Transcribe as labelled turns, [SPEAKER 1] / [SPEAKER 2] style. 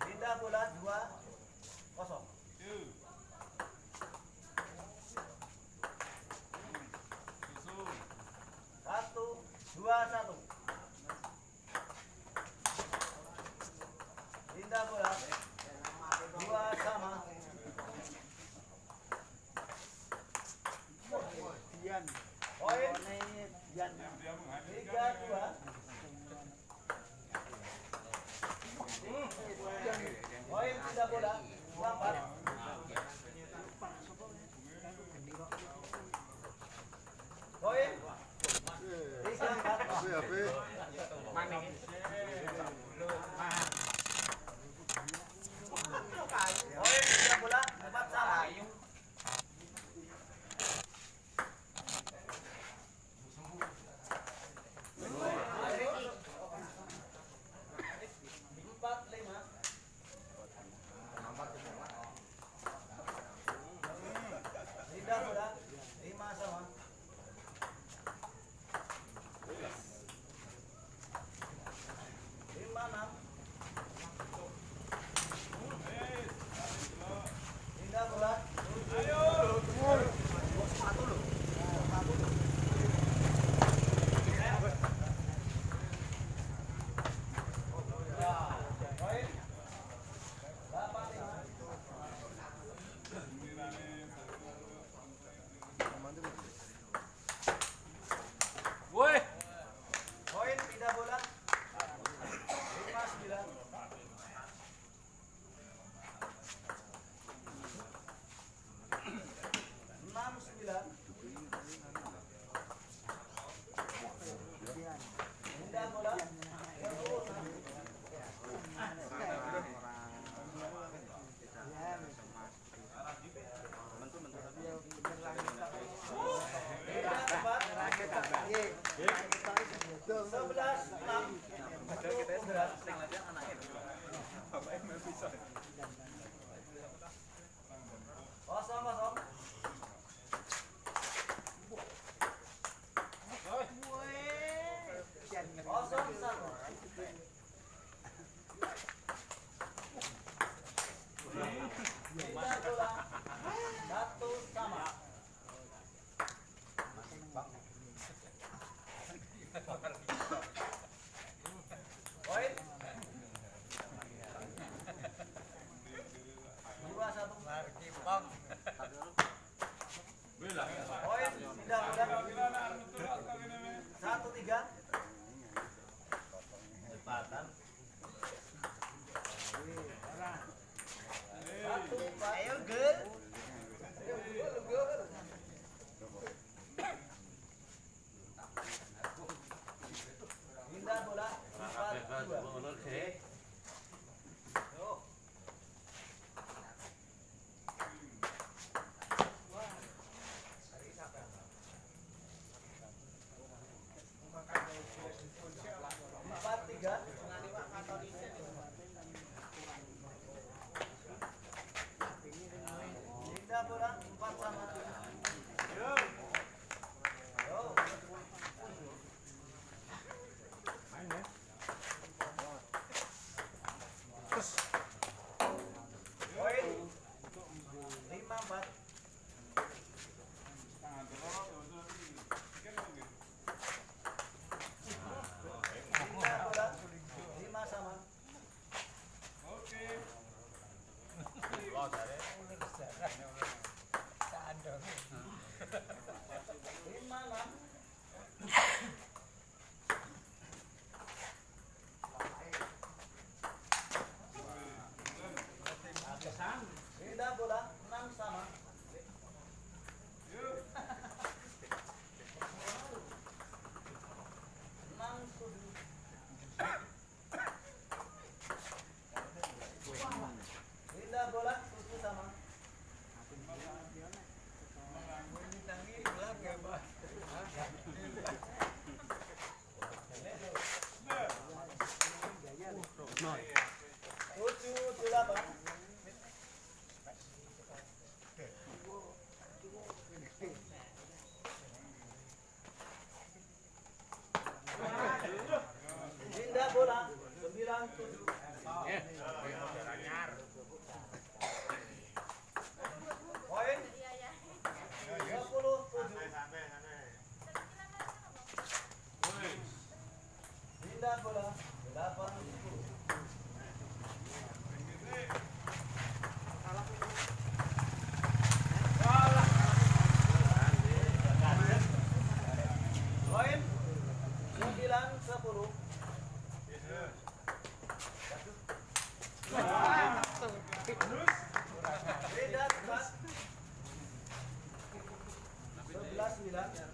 [SPEAKER 1] Bintang bulan dua. Tiga, dua. Poin pindah bola. Ayo, good. Indah bola 97. Ya. Iya. Sebelas sembilan.